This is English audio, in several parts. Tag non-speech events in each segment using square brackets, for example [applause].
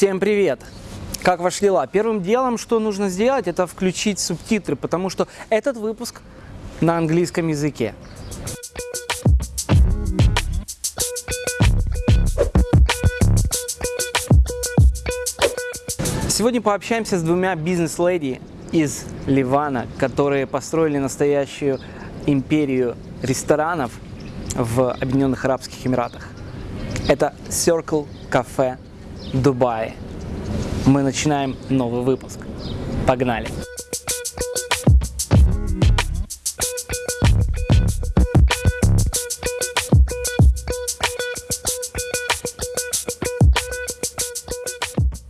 Всем привет! Как ваши дела? Первым делом, что нужно сделать, это включить субтитры, потому что этот выпуск на английском языке. Сегодня пообщаемся с двумя бизнес-леди из Ливана, которые построили настоящую империю ресторанов в Объединенных Арабских Эмиратах. Это Circle Cafe Дубае. Мы начинаем новый выпуск. Погнали!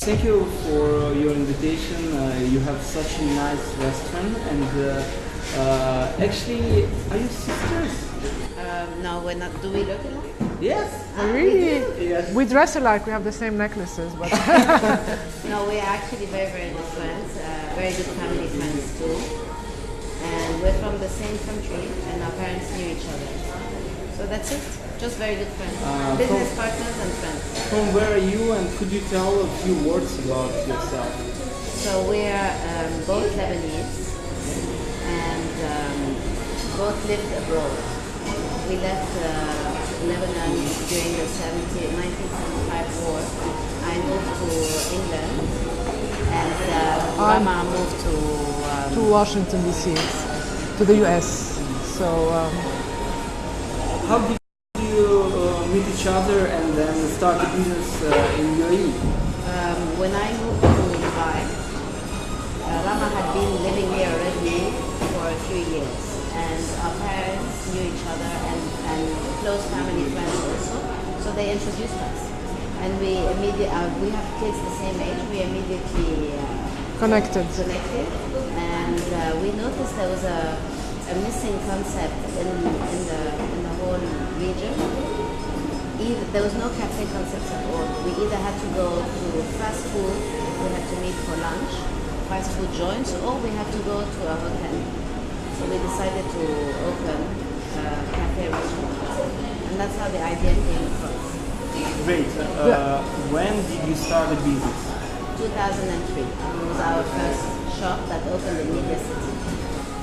Thank you for your invitation. Uh, you have such a nice restaurant, and uh, uh, actually, are you sisters? Um, no, we're not. Do we look alike? Yes. Ah, Really? Yes. We dress alike, we have the same necklaces, but [laughs] No, we're actually very, very good friends. Uh, very good family friends too. And we're from the same country, and our parents knew each other. So that's it. Just very good friends. Uh, Business cool. partners and friends. From where are you, and could you tell a few words about yourself? So we're um, both Lebanese, and um, both lived abroad. We left uh, Lebanon during the 70, 1975 war. I moved to England, and uh, I'm- Rama moved to. Um, to Washington DC, to the US. So um, How did you uh, meet each other and then start a business uh, in UAE? Um, when I moved to Dubai, uh, Rama had been living here already for a few years, and our parents knew each other and, and close family friends also, so they introduced us. And we immediately, uh, we have kids the same age, we immediately uh, connected. connected, and uh, we noticed there was a, a missing concept in, in, the, in the whole region. Either, there was no cafe concept at all. We either had to go to fast food, we had to meet for lunch, fast food joints, or we had to go to a hotel. So we decided to open a cafe restaurant, and that's how the idea came across. Great. Uh, when did you start the business? 2003 It was our first shop that opened in Media City.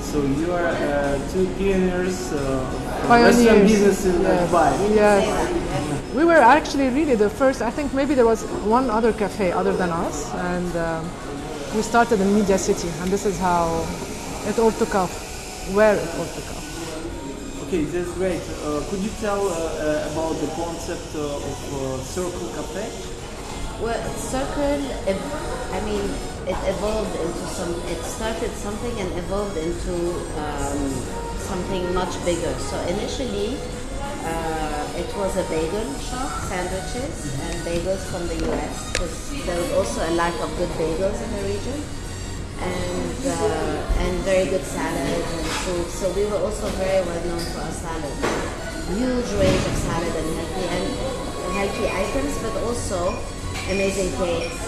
So you are uh, two pioneers uh, of Pioneers, restaurant business in uh, yes. Dubai. Yes, yes. we were actually really the first. I think maybe there was one other cafe other than us, and um, we started in Media City, and this is how it all took off. Where it all took off. Okay, that's great. Uh, could you tell uh, uh, about the concept uh, of uh, Circle Cafe? Well, Circle, I mean, it evolved into some, it started something and evolved into um, something much bigger. So initially, uh, it was a bagel shop, sandwiches and bagels from the US, because there was also a lack of good bagels in the region. And, uh, and very good salads and soup. So we were also very well known for our salads. Huge range of salad and healthy and healthy items, but also amazing cakes.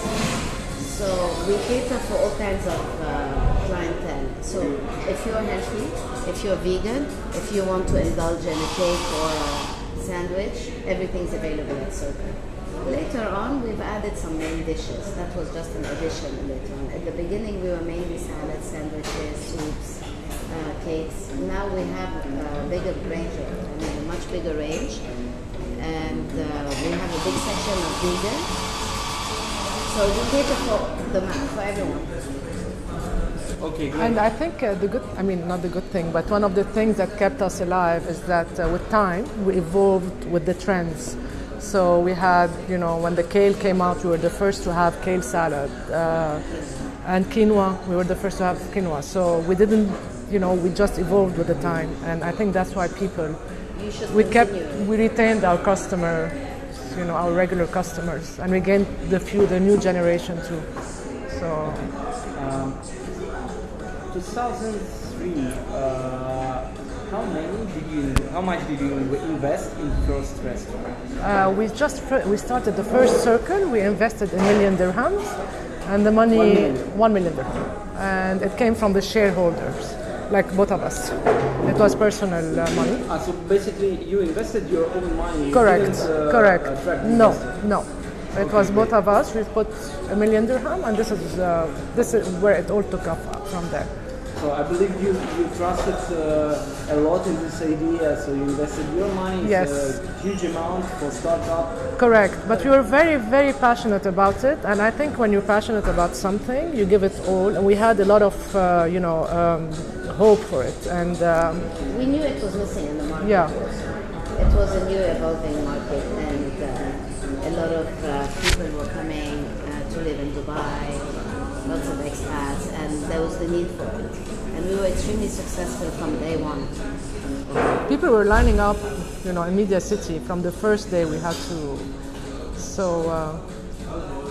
So we cater for all kinds of uh, clientele. So if you're healthy, if you're vegan, if you want to indulge in a cake or a sandwich, everything's available at Circle. Later on, we've added some main dishes. That was just an addition later on. At the beginning, we were mainly salads, sandwiches, soups, uh, cakes. Now we have a bigger range, I mean, a much bigger range, and uh, we have a big section of vegan. So we cater for the ma- for everyone. Okay, great. And I think uh, the good, I mean, not the good thing, but one of the things that kept us alive is that uh, with time, we evolved with the trends. So we had, you know, when the kale came out, we were the first to have kale salad. Uh, and quinoa, we were the first to have quinoa. So we didn't, you know, we just evolved with the time. And I think that's why people, we kept, we retained our customer, you know, our regular customers. And we gained the few, the new generation too. So 2003. Uh, how many did you? How much did you invest in first restaurant? Uh, we just we started the first circle. We invested a million dirhams, and the money One million. one million dirham, and it came from the shareholders, like both of us. It was personal uh, money. Ah, so basically, you invested your own money. Correct. uh, Correct. No, no. It was both of us. We put a million dirham, and this is uh, this is where it all took off from there. So I believe you, you trusted uh, a lot in this idea, so you invested your money, it's Yes. a huge amount for startup. Correct, but we were very, very passionate about it, and I think when you're passionate about something, you give it all. And we had a lot of, uh, you know, um, hope for it, and um, We knew it was missing in the market. yeah, It was a new evolving market, and uh, a lot of uh, people were coming uh, to live in Dubai, lots of expats, and there was the need for it. And we were extremely successful from day one. people were lining up, you know, in Media City from the first day. We had to, so. Uh,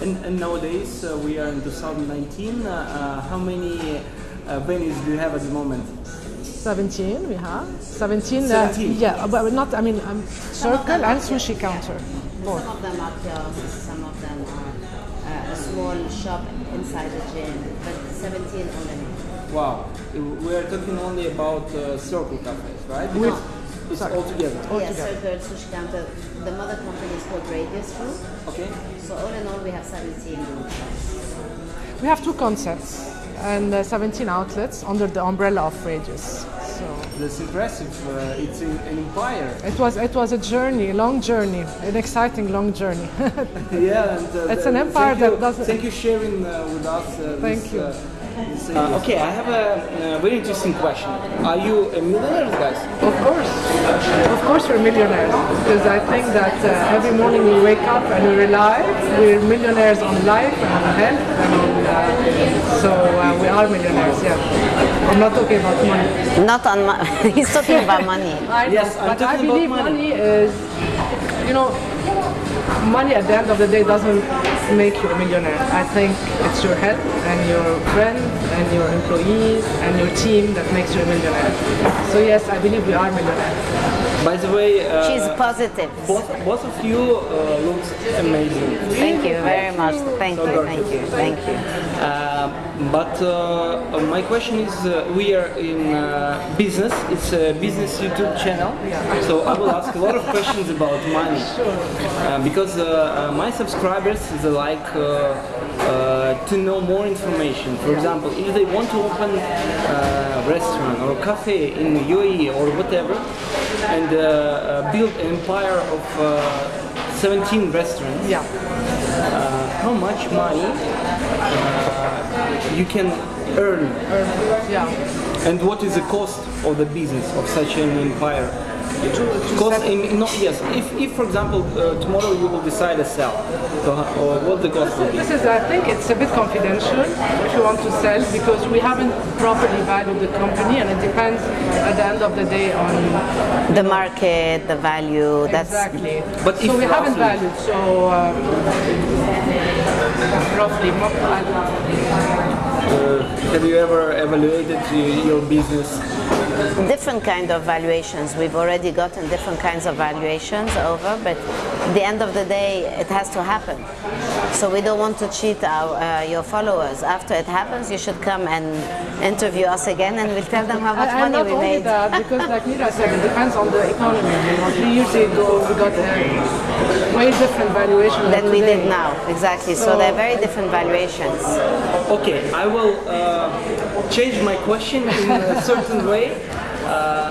And, and nowadays uh, we are in 2019. Uh, uh, how many uh, venues do you have at the moment? 17 we have 17, 17? Uh, yeah but not i mean um, circle and sushi counter both Some of them are kiosks, some of them are uh, a small shop inside the gym, but 17 all in. Wow, we are talking only about uh, circle cafes, right? With- it's sorry. all together. Yeah, Altogether. Circle, Sushi Counter. The mother company is called Radius Group. Okay. So all in all, we have 17 rooms. we have two concepts and uh, 17 outlets under the umbrella of radius so That's impressive. Uh, it's in, an empire. it was it was a journey a long journey an exciting long journey [laughs] yeah, and uh, It's an empire thank you, that doesn't- Thank you sharing uh, with us. Uh, Thank this, you. Uh, this okay, I have a, uh very interesting question. Are you a millionaire, guys? of course of course we're millionaires because i think that uh, every morning we wake up and we're alive we're millionaires on life and on health and on uh, so uh, we are millionaires yeah i'm not talking about money Not on money, [laughs] he's talking about money. [laughs] I Yes, I'm but I talking about believe money. money. is, you know, money at the end of the day doesn't make you a millionaire. I think it's your health and your friends and your employees and your team that makes you a millionaire. So yes, I believe we are millionaires. By the way, uh, She's positive. both, both of you uh, look amazing. Thank you very much. Thank So you, gorgeous. thank you, thank you. Uh, but uh, my question is, uh, we are in uh, business. It's a business YouTube channel, so I will ask a lot of questions about money [laughs] uh, because uh, uh, my subscribers they like uh, uh, to know more information. For example, if they want to open a restaurant or a cafe in UAE or whatever, and uh, uh, build an empire of uh, 17 restaurants Yeah. uh, how much money uh, you can earn Yeah. and what is the cost of the business of such an empire cost in, no, yes if, if for example uh, tomorrow you will decide to sell so, uh, or what the cost will be This is, I think it's a bit confidential if you want to sell because we haven't properly valued the company and it depends at the end of the day on The market, the value, that's exactly. But so if we haven't roughly- valued. So um, roughly, uh, have you ever evaluated your business different kind of valuations. We've already gotten different kinds of valuations over, but at the end of the day, it has to happen. So we don't want to cheat our, uh, your followers. After it happens, you should come and interview us again, and we'll tell them how much and, and money not we only made. that, because like Mira said, it depends on the economy. You know, three years ago we got a way different valuation Than we today. did now, exactly. So, So- they're very different valuations. Okay, I will uh, change my question in a certain way. Uh,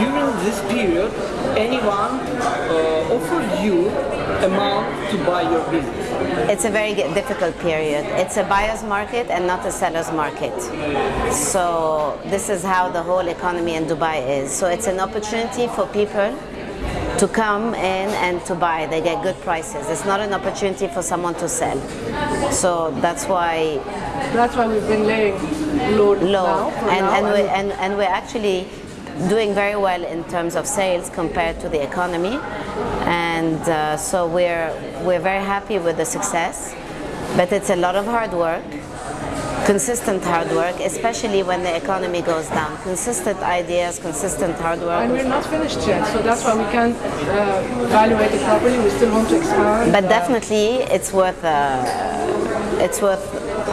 during this period, anyone uh, offered you a amount to buy your business? It's a very difficult period. It's a buyer's market and not a seller's market. So this is how the whole economy in Dubai is. So it's an opportunity for people to come in and to buy. They get good prices. It's not an opportunity for someone to sell. So that's why That's why we've been laying low, low and, now, and, we, and, and we're actually doing very well in terms of sales compared to the economy. And uh, so we're we're very happy with the success. But it's a lot of hard work consistent hard work especially when the economy goes down. Consistent ideas consistent hard work. And we're not finished yet, so that's why we can't uh, evaluate it properly. We still want to expand. but uh, definitely it's worth uh, it's worth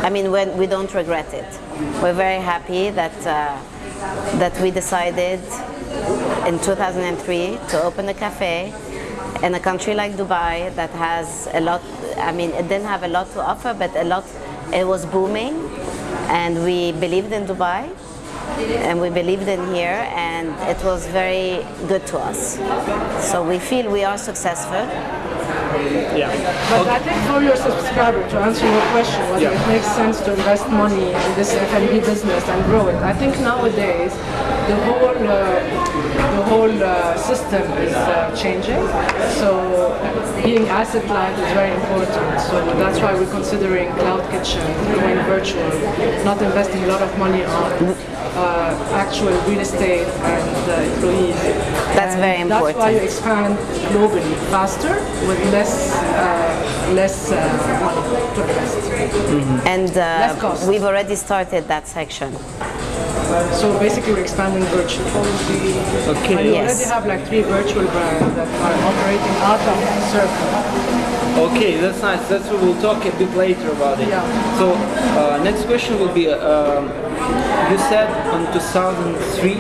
i mean we, we don't regret it we're very happy that uh, that we decided in 2003 to open a cafe in a country like Dubai that has a lot. I mean, it didn't have a lot to offer, but a lot. It was booming, and we believed in Dubai and we believed in here and it was very good to us. So we feel we are successful. Yeah. But I think for your subscriber, to answer your question, whether Yeah. it makes sense to invest money in this F&B business and grow it, I think nowadays the whole uh, the whole uh, system is uh, changing. So being asset light is very important. So that's why we're considering cloud kitchen, going virtual, not investing a lot of money on uh, actual real estate and uh, employees. That's And very That's why you expand globally faster with less uh, less uh, money to invest. And Less uh, cost. we've already started that section. So basically, we're expanding virtually. Okay. And we Yes. already have like three virtual brands that are operating out of Circle. Okay, that's nice. That's what we'll talk a bit later about it. Yeah. So, uh, next question will be: um, You said on 2003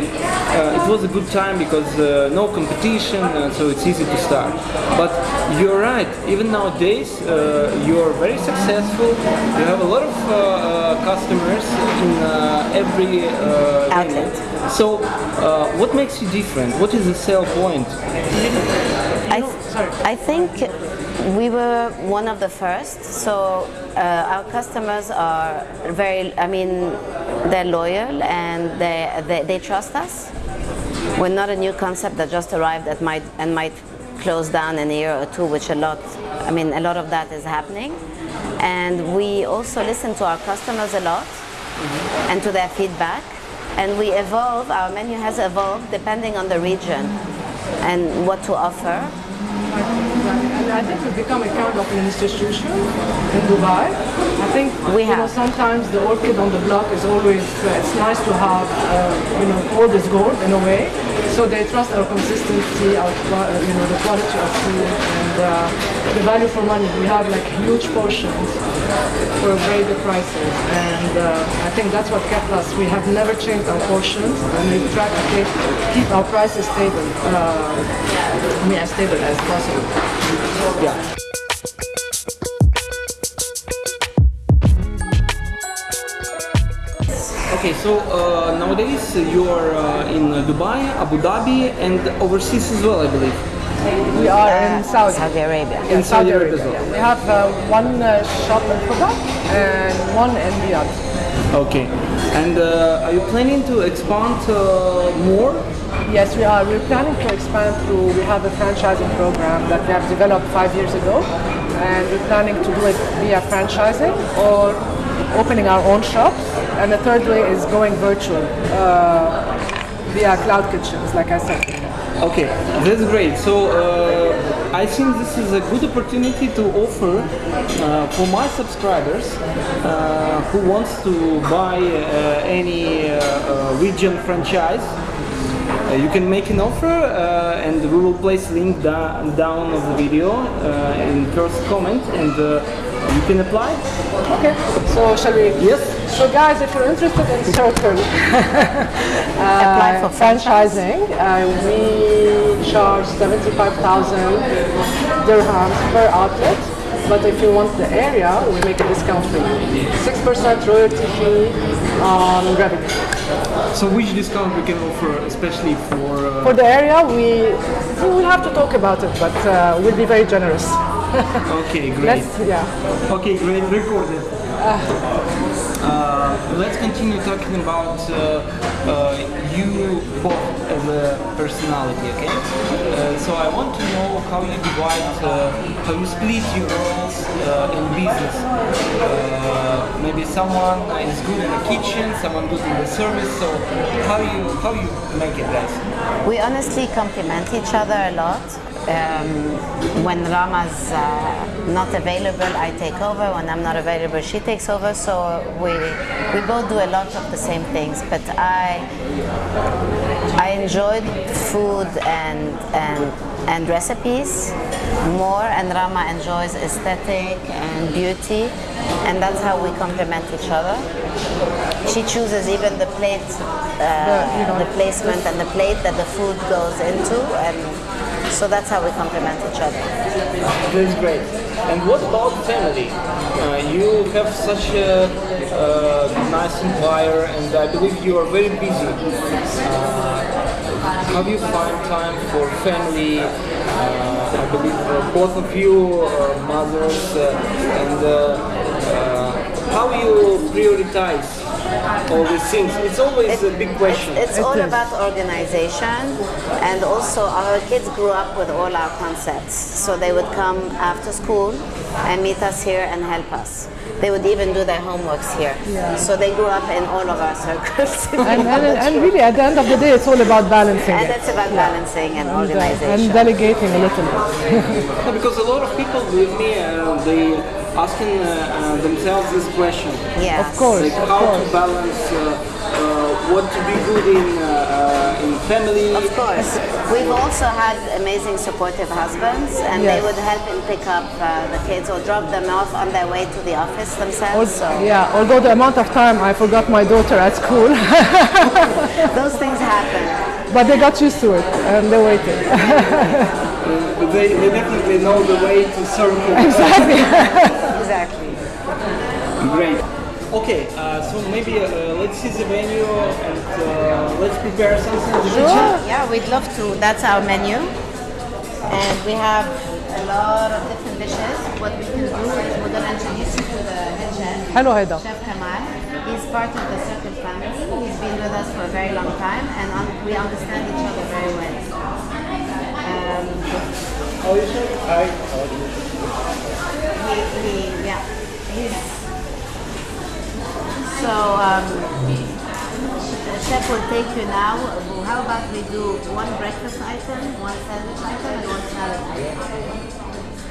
uh, it was a good time because uh, no competition, uh, so it's easy to start. But you're right. Even nowadays, uh, you're very successful. You have a lot of uh, uh, customers in uh, every uh, Outlet. So, uh, what makes you different? What is the sell point? I. I think we were one of the first. So uh, our customers are very, I mean, they're loyal and they, they, they trust us. We're not a new concept that just arrived that might and might close down in a year or two, which a lot, I mean, a lot of that is happening. And we also listen to our customers a lot and to their feedback. And we evolve, our menu has evolved depending on the region and what to offer. And I think we've become a kind of an institution in Dubai. I think We you know sometimes the orchid on the block is always uh, it's nice to have uh, you know old is gold in a way. So they trust our consistency, our uh, you know the quality of food and uh, the value for money. We have like huge portions for very good prices, and uh, I think that's what kept us. We have never changed our portions, and we try to keep, keep our prices stable. Uh, I mean, as stable as possible. Yeah. Okay, so uh, nowadays you're uh, in Dubai, Abu Dhabi, and overseas as well, I believe. We are Uh, in Saudi. Saudi Arabia. Yeah, In Saudi Arabia as well. yeah. We have uh, one uh, shop in Quba and one in Riyadh. Okay, and uh, are you planning to expand uh, more? Yes, we are. We're planning to expand through, we have a franchising program that we have developed five years ago. And we're planning to do it via franchising or opening our own shops. And the third way is going virtual uh, via cloud kitchens, like I said. Okay, that's great. So uh, I think this is a good opportunity to offer uh, for my subscribers uh, who wants to buy uh, any uh, region franchise. You can make an offer and we will place link da- down of the video in first comment and you can apply. Okay, so shall we? Yes. So guys, if you're interested in [laughs] Circle, [laughs] Apply uh, for franchise. franchising, uh, we charge 75,000 dirhams per outlet. But if you want the area, we make a discount for you. 6% royalty fee on revenue. So which discount we can offer especially for... Uh, For the area, we, we will have to talk about it, but uh, we'll be very generous. Okay, great. Let's, yeah. Okay, great, recorded. Uh, let's continue talking about uh, uh, you both as a personality, okay? Uh, so I want to know how you divide, uh, how you split your roles uh, in business. Uh, maybe someone is good in the kitchen, someone good in the service. So how you how you make it, guys? We honestly complement each other a lot. Um, when Rama's uh, not available, I take over. When I'm not available, she takes over. So we we both do a lot of the same things. But I I enjoyed food and and and recipes more, and Rama enjoys aesthetic and beauty, and that's how we complement each other. She chooses even the plate, uh, you know, the placement and the plate that the food goes into, and So that's how we complement each other. That's great. And what about family? Uh, you have such a uh, nice employer, and I believe you are very busy. Uh, how do you find time for family? Uh, I believe uh, both of you are mothers, uh, and how you prioritize all these things? It's always a big question. It's It all is. about organization, and also our kids grew up with all our concepts. So they would come after school and meet us here and help us. They would even do their homeworks here. So they grew up in all of our circles. [laughs] And, and, and really, at the end of the day, it's all about balancing And it. it's about balancing and And, uh, organization. and delegating a little bit. [laughs] Yeah, because a lot of people with me, uh, they asking uh, uh, themselves this question. Yes. Of course. like of how course. to balance uh, uh, what to be good in uh, uh, in family. Of course. We've also had amazing supportive husbands, and they would help and pick up uh, the kids or drop them off on their way to the office themselves. So yeah, although the amount of time I forgot my daughter at school, [laughs] those things happen. but they got used to it and they waited. [laughs] [laughs] Uh, they, they definitely know the way to circle. Exactly. [laughs] exactly. Great. Okay, uh, so maybe uh, let's see the menu and uh, let's prepare something. in the kitchen. Yeah, we'd love to. That's our menu. And we have a lot of different dishes. What we can do is we're going to introduce you to the head chef, Hello, Heda. Chef Kamal. He's part of the Circle family. He's been with us for a very long time and we understand each other very well. Um, it? Hi. he, he, yeah, he's so um, the chef will take you now. How about we do one breakfast item, one sandwich item, and one salad item?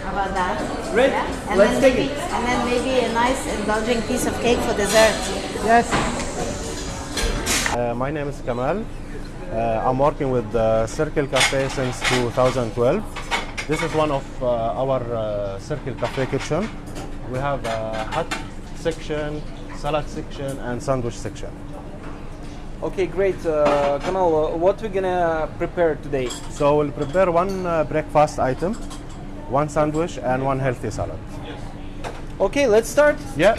How about that? Great. Yeah? And Let's then take maybe, it. And then maybe a nice indulging piece of cake for dessert. Yes. Uh, my name is Kamal. Uh, I'm working with uh, Circle Cafe since 2012. This is one of uh, our uh, Circle Cafe kitchen. We have a hot section, salad section, and sandwich section. Okay, great. Uh, Kamal, uh, what we're gonna prepare today? So we'll prepare one uh, breakfast item, one sandwich, and one healthy salad. Okay, let's start. Yeah.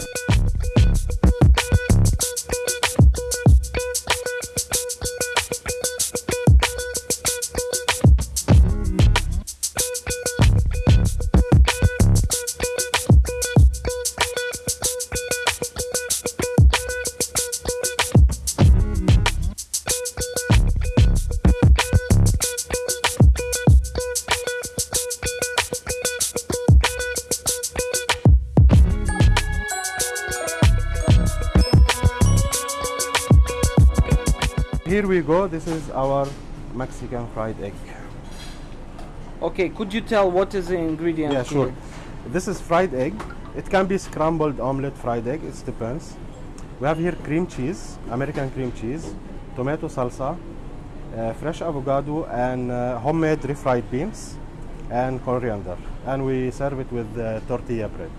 Here we go. This is our Mexican fried egg. Okay, could you tell what is the ingredient? Yeah, sure. here? This is fried egg. It can be scrambled omelette fried egg. It depends. We have here cream cheese, American cream cheese, tomato salsa, uh, fresh avocado, and uh, homemade refried beans, and coriander. And we serve it with uh, tortilla bread.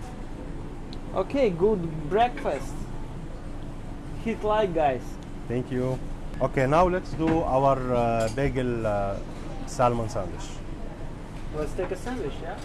Okay, good breakfast. Hit like, guys. Thank you. Okay, now let's do our uh, bagel uh, salmon sandwich. Let's take a sandwich, yeah?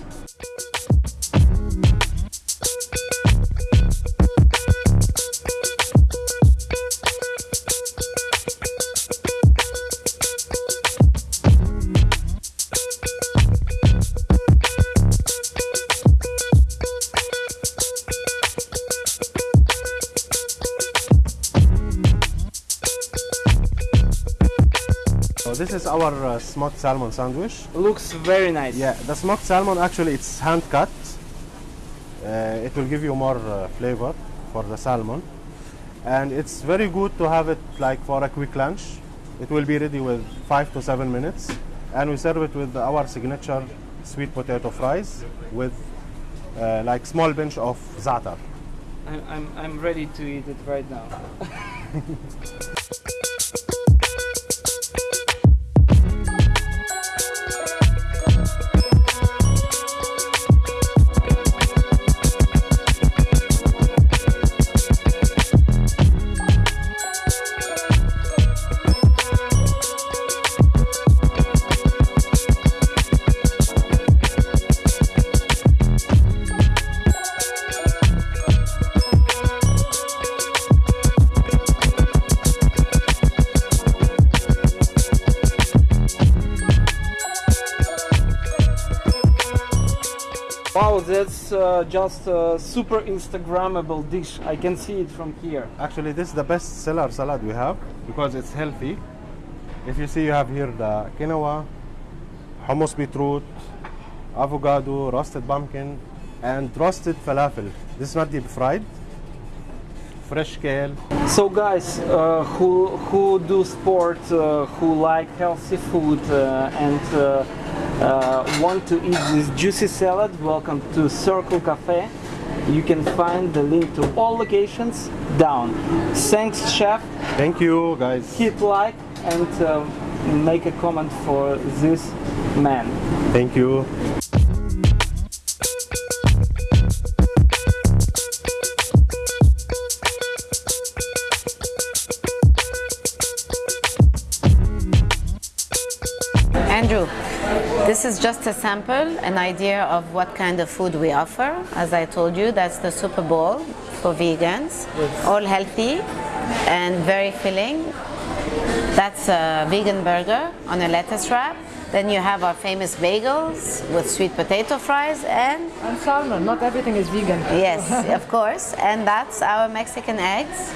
Our uh, smoked salmon sandwich. Looks very nice. Yeah, the smoked salmon actually it's hand cut. Uh, it will give you more uh, flavor for the salmon, and it's very good to have it like for a quick lunch. It will be ready with five to seven minutes, and we serve it with our signature sweet potato fries with uh, like small pinch of za'atar. I'm, I'm, I'm ready to eat it right now. [laughs] just a super Instagrammable dish. I can see it from here. Actually, this is the best seller salad we have because it's healthy. If you see, you have here the quinoa, hummus beetroot, avocado, roasted pumpkin, and roasted falafel. This is not deep fried. Fresh kale. So guys uh, who who do sport, uh, who like healthy food uh, and uh, want to eat this juicy salad, welcome to Circle Cafe. You can find the link to all locations down. Thanks, chef. Thank you, guys. Hit like and uh, make a comment for this man. Thank you. Andrew, this is just a sample, an idea of what kind of food we offer. As I told you, that's the Super Bowl for vegans, all healthy and very filling. That's a vegan burger on a lettuce wrap. Then you have our famous bagels with sweet potato fries and And salmon, not everything is vegan. Yes, [laughs] of course. And that's our Mexican eggs.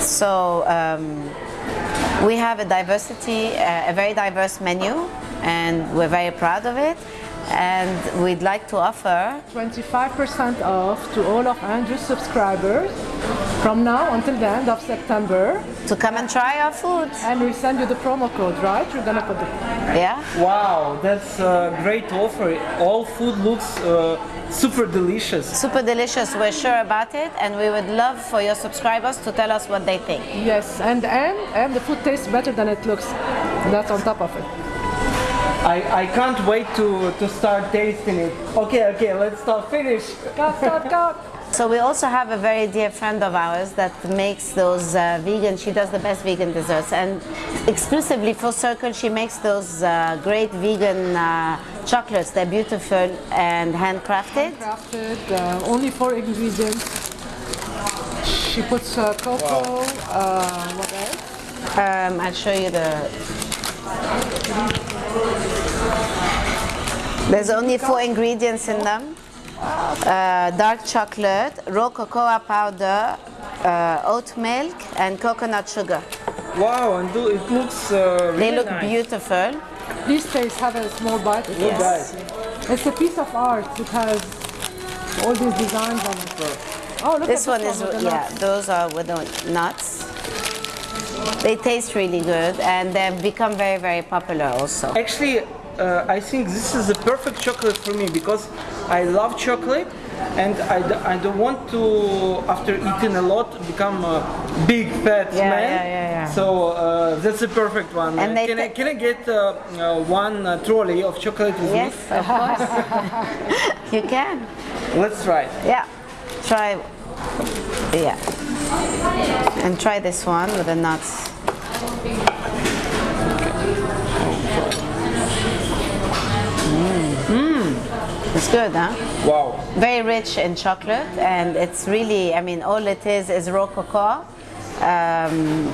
So um, we have a diversity, uh, a very diverse menu, and we're very proud of it. And we'd like to offer 25% off to all of Andrew's subscribers from now until the end of September. to come and try our food. And we send you the promo code, right? You're gonna put the Yeah. Wow, that's a great offer. All food looks uh, super delicious. Super delicious. We're sure about it, and we would love for your subscribers to tell us what they think. yes, and and and the food tastes better than it looks. That's on top of it. I, I can't wait to, to start tasting it. Okay, okay, let's start finish. Cut, cut, cut. So we also have a very dear friend of ours that makes those uh, vegan. She does the best vegan desserts, and exclusively for Circle, she makes those uh, great vegan uh, chocolates. They're beautiful and handcrafted. Crafted, uh, only four ingredients. She puts uh, cocoa. Uh, what else? Um, I'll show you the. There's only four ingredients in them. Uh, dark chocolate, raw cocoa powder, uh, oat milk, and coconut sugar. Wow, and do, it looks uh, really They look nice. beautiful. Please taste. Have a small bite. It's, Yes. Guys, it's a piece of art. It has all these designs on it. Oh, look This at one this is, with the yeah, nuts. those are with the nuts. They taste really good and they've become very, very popular also. Actually, uh, I think this is the perfect chocolate for me because I love chocolate and I, d- I don't want to, after eating a lot, become a big fat Yeah, man. yeah, yeah, yeah. So uh, that's the perfect one. And can, I, can I get uh, uh, one uh, trolley of chocolate with Yes, of course. [laughs] you can. Let's try it. Yeah. Try. Yeah. And try this one with the nuts. It's good, huh? Wow. Very rich in chocolate, and it's really, I mean, all it is is raw cocoa, um,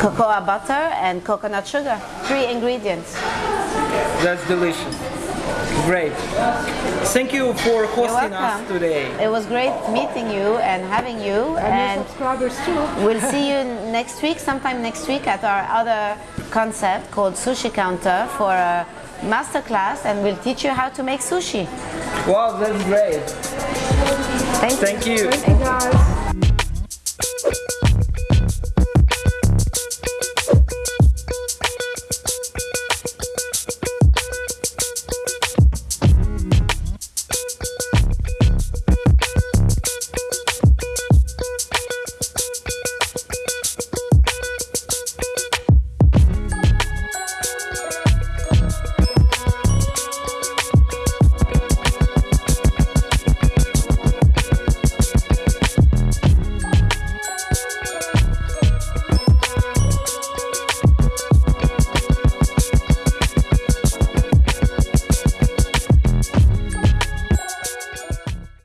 cocoa butter, and coconut sugar. Three ingredients. That's delicious. Great. Thank you for You're hosting us welcome. today. It was great meeting you and having you, And and your subscribers too. [laughs] We'll see you next week, sometime next week, at our other concept called Sushi Counter for a masterclass, and we'll teach you how to make sushi. Wow, that's great. Thank you. Thank you. Thank you guys.